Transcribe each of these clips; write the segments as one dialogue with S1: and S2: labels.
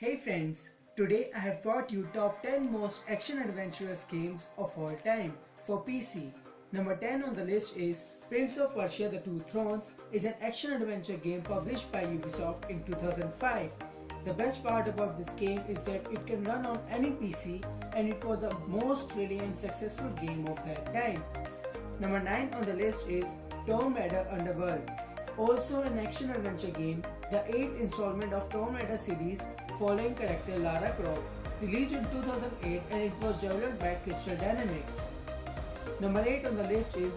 S1: Hey friends, today I have brought you top 10 most action adventurous games of all time for PC. Number 10 on the list is Prince of Persia The Two Thrones is an action adventure game published by Ubisoft in 2005. The best part about this game is that it can run on any PC and it was the most thrilling and successful game of that time. Number 9 on the list is Tomb Raider Underworld. Also an action adventure game, the 8th installment of Tomb Raider series following character Lara Croft, released in 2008 and it was developed by Crystal Dynamics. Number 8 on the list is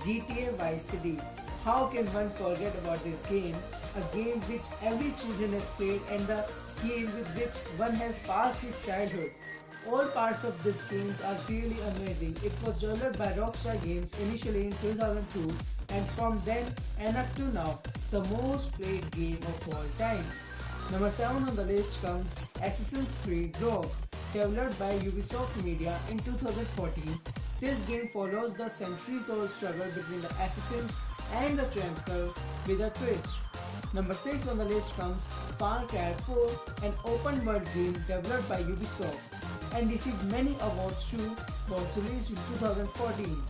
S1: GTA Vice City. How can one forget about this game? A game which every children has played and the game with which one has passed his childhood. All parts of this game are really amazing. It was developed by Rockstar Games initially in 2002 and from then and up to now, the most played game of all time. Number 7 on the list comes Assassin's Creed Rogue. Developed by Ubisoft Media in 2014, this game follows the centuries-old struggle between the assassins and the Templars with a twist. Number 6 on the list comes Far Cry 4, an open world game developed by Ubisoft and received many awards too, was released in 2014.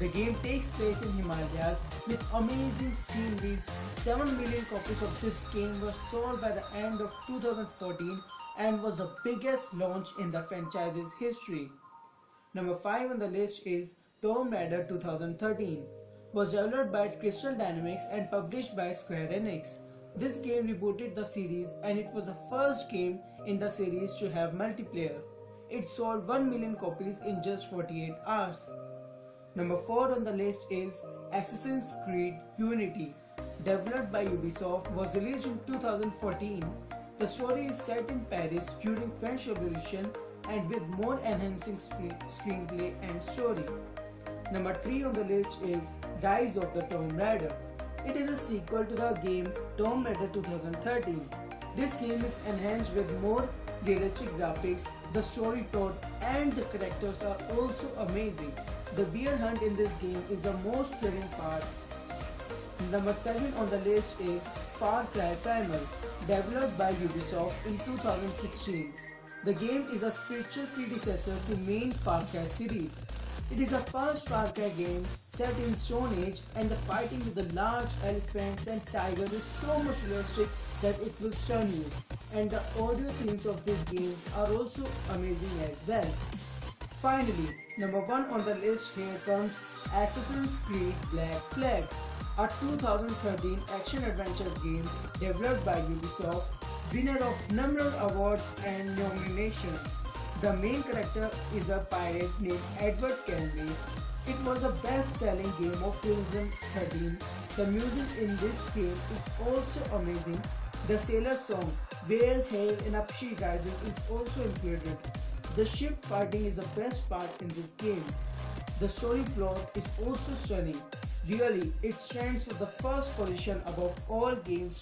S1: The game takes place in Himalayas with amazing sceneries. 7 million copies of this game were sold by the end of 2014 and was the biggest launch in the franchise's history. Number 5 on the list is Tomb Raider 2013. Was developed by Crystal Dynamics and published by Square Enix. This game rebooted the series and it was the first game in the series to have multiplayer. It sold 1 million copies in just 48 hours. Number 4 on the list is Assassin's Creed Unity. Developed by Ubisoft, was released in 2014. The story is set in Paris during French Revolution and with more enhancing screenplay and story. Number 3 on the list is Rise of the Tomb Raider. It is a sequel to the game Tomb Raider 2013. This game is enhanced with more realistic graphics, the story plot and the characters are also amazing. The bear hunt in this game is the most thrilling part. Number 7 on the list is Far Cry Primal, developed by Ubisoft in 2016. The game is a spiritual predecessor to main Far Cry series. It is a first Far Cry game set in Stone Age and the fighting with the large elephants and tigers is so much realistic that it will stun you. And the audio themes of this game are also amazing as well. Finally, number 1 on the list here comes Assassin's Creed Black Flag, a 2013 action-adventure game developed by Ubisoft, winner of numerous awards and nominations. The main character is a pirate named Edward Kenway. It was the best-selling game of 2013. The music in this game is also amazing. The sailor song, Whale Hail and Up She Rises is also included. The ship fighting is the best part in this game. The story plot is also stunning. Really, it stands for the first position above all games